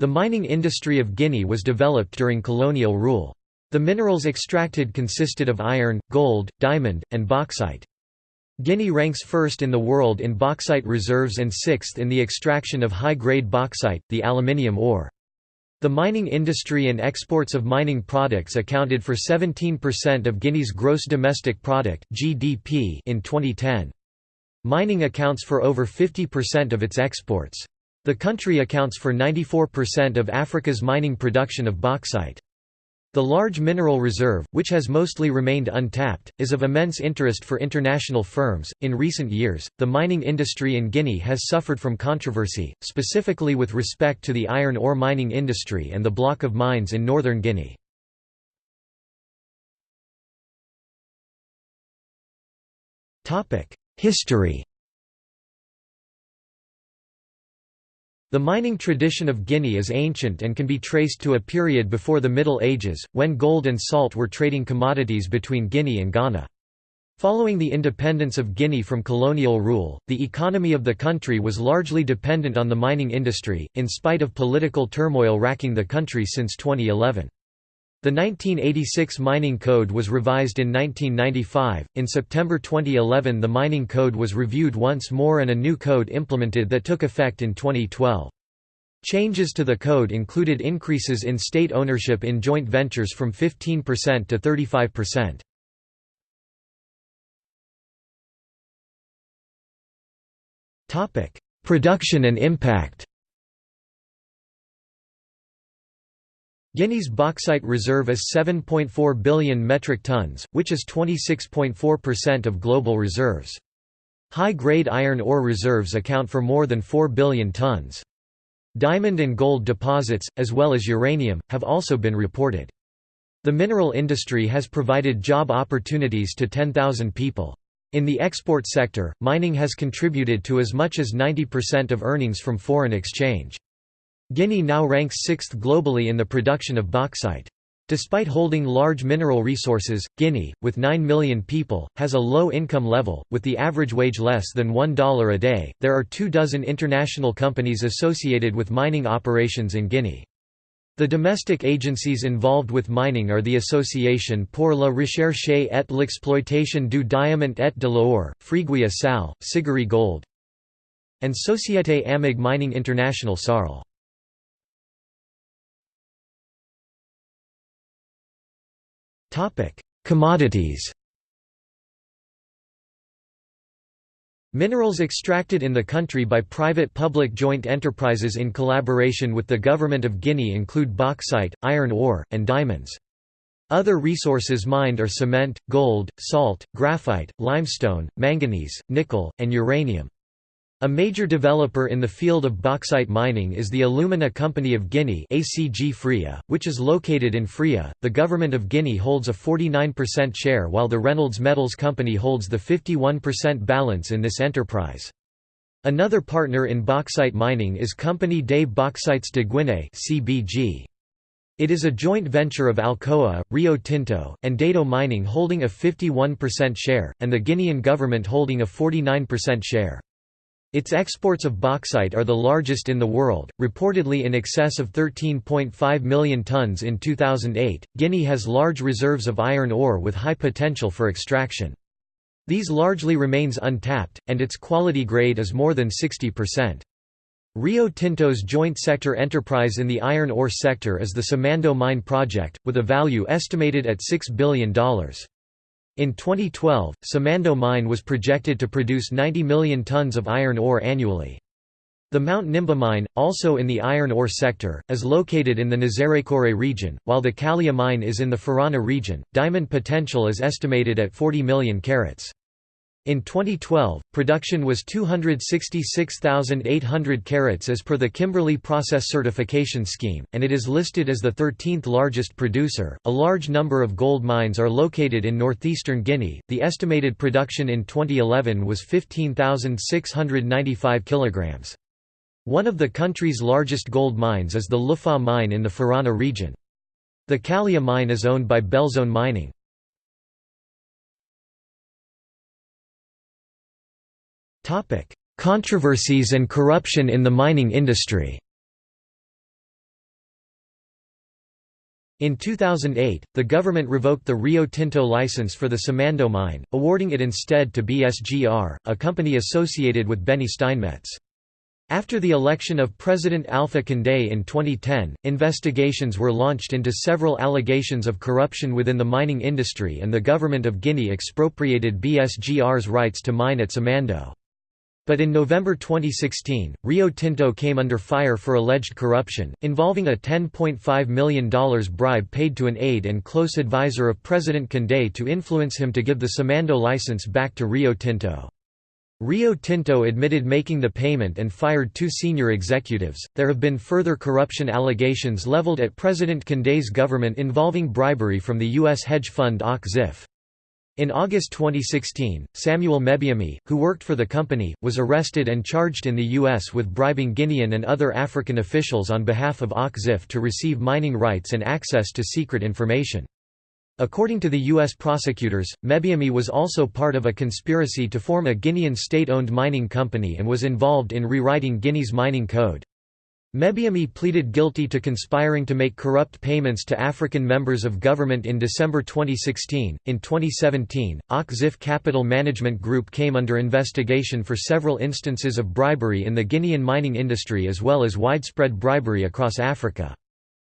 The mining industry of Guinea was developed during colonial rule. The minerals extracted consisted of iron, gold, diamond, and bauxite. Guinea ranks first in the world in bauxite reserves and sixth in the extraction of high-grade bauxite, the aluminium ore. The mining industry and exports of mining products accounted for 17% of Guinea's gross domestic product (GDP) in 2010. Mining accounts for over 50% of its exports. The country accounts for 94% of Africa's mining production of bauxite. The large mineral reserve, which has mostly remained untapped, is of immense interest for international firms. In recent years, the mining industry in Guinea has suffered from controversy, specifically with respect to the iron ore mining industry and the block of mines in northern Guinea. History The mining tradition of Guinea is ancient and can be traced to a period before the Middle Ages, when gold and salt were trading commodities between Guinea and Ghana. Following the independence of Guinea from colonial rule, the economy of the country was largely dependent on the mining industry, in spite of political turmoil racking the country since 2011. The 1986 Mining Code was revised in 1995. In September 2011, the Mining Code was reviewed once more and a new code implemented that took effect in 2012. Changes to the code included increases in state ownership in joint ventures from 15% to 35%. Topic: Production and impact. Guinea's bauxite reserve is 7.4 billion metric tons, which is 26.4% of global reserves. High-grade iron ore reserves account for more than 4 billion tons. Diamond and gold deposits, as well as uranium, have also been reported. The mineral industry has provided job opportunities to 10,000 people. In the export sector, mining has contributed to as much as 90% of earnings from foreign exchange. Guinea now ranks sixth globally in the production of bauxite. Despite holding large mineral resources, Guinea, with 9 million people, has a low income level, with the average wage less than $1 a day. There are two dozen international companies associated with mining operations in Guinea. The domestic agencies involved with mining are the Association pour la recherche et l'exploitation du diamant et de l'or, Friguia Sal, Sigari Gold, and Société Amig Mining International Sarl. Commodities Minerals extracted in the country by private-public joint enterprises in collaboration with the Government of Guinea include bauxite, iron ore, and diamonds. Other resources mined are cement, gold, salt, graphite, limestone, manganese, nickel, and uranium. A major developer in the field of bauxite mining is the Alumina Company of Guinea ACG which is located in Fria. The government of Guinea holds a 49% share while the Reynolds Metals Company holds the 51% balance in this enterprise. Another partner in bauxite mining is Compagnie des Bauxites de Guinée CBG. It is a joint venture of Alcoa, Rio Tinto, and Dato Mining holding a 51% share, and the Guinean government holding a 49% share. Its exports of bauxite are the largest in the world, reportedly in excess of 13.5 million tons in 2008. Guinea has large reserves of iron ore with high potential for extraction. These largely remains untapped, and its quality grade is more than 60%. Rio Tinto's joint sector enterprise in the iron ore sector is the Simandou mine project, with a value estimated at $6 billion. In 2012, Simandou mine was projected to produce 90 million tons of iron ore annually. The Mount Nimba mine, also in the iron ore sector, is located in the Nzerekore region, while the Kalia mine is in the Faranah region. Diamond potential is estimated at 40 million carats. In 2012, production was 266,800 carats as per the Kimberley Process Certification Scheme, and it is listed as the 13th largest producer. A large number of gold mines are located in northeastern Guinea. The estimated production in 2011 was 15,695 kilograms. One of the country's largest gold mines is the Lefa mine in the Faranah region. The Kalia mine is owned by Bellzone Mining. Controversies and corruption in the mining industry In 2008, the government revoked the Rio Tinto license for the Simandou mine, awarding it instead to BSGR, a company associated with Beny Steinmetz. After the election of President Alpha Condé in 2010, investigations were launched into several allegations of corruption within the mining industry and the government of Guinea expropriated BSGR's rights to mine at Simandou. But in November 2016, Rio Tinto came under fire for alleged corruption, involving a $10.5 million bribe paid to an aide and close advisor of President Condé to influence him to give the Simandou license back to Rio Tinto. Rio Tinto admitted making the payment and fired two senior executives. There have been further corruption allegations leveled at President Condé's government involving bribery from the U.S. hedge fund Och-Ziff. In August 2016, Samuel Mebiame, who worked for the company, was arrested and charged in the U.S. with bribing Guinean and other African officials on behalf of Och-Ziff to receive mining rights and access to secret information. According to the U.S. prosecutors, Mebiame was also part of a conspiracy to form a Guinean state-owned mining company and was involved in rewriting Guinea's mining code. Mebiame pleaded guilty to conspiring to make corrupt payments to African members of government in December 2016. In 2017, Och-Ziff Capital Management Group came under investigation for several instances of bribery in the Guinean mining industry as well as widespread bribery across Africa.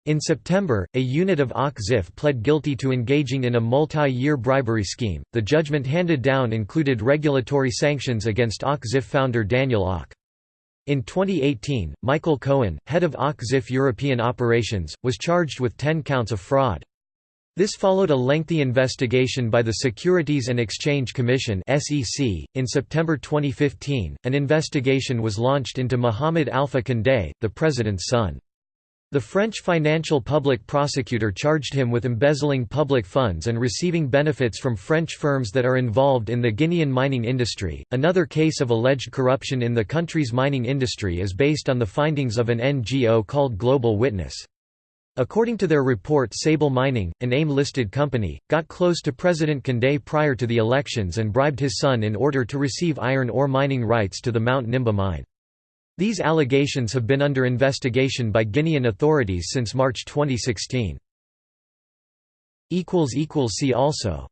In September, a unit of Och-Ziff pled guilty to engaging in a multi-year bribery scheme. The judgment handed down included regulatory sanctions against Och-Ziff founder Daniel Och. In 2018, Michael Cohen, head of Och-Ziff European operations, was charged with 10 counts of fraud. This followed a lengthy investigation by the Securities and Exchange Commission (SEC). In September 2015, an investigation was launched into Mohamed Alpha Condé, the president's son. The French financial public prosecutor charged him with embezzling public funds and receiving benefits from French firms that are involved in the Guinean mining industry. Another case of alleged corruption in the country's mining industry is based on the findings of an NGO called Global Witness. According to their report Sable Mining, an AIM-listed company, got close to President Condé prior to the elections and bribed his son in order to receive iron ore mining rights to the Mount Nimba mine. These allegations have been under investigation by Guinean authorities since March 2016. See also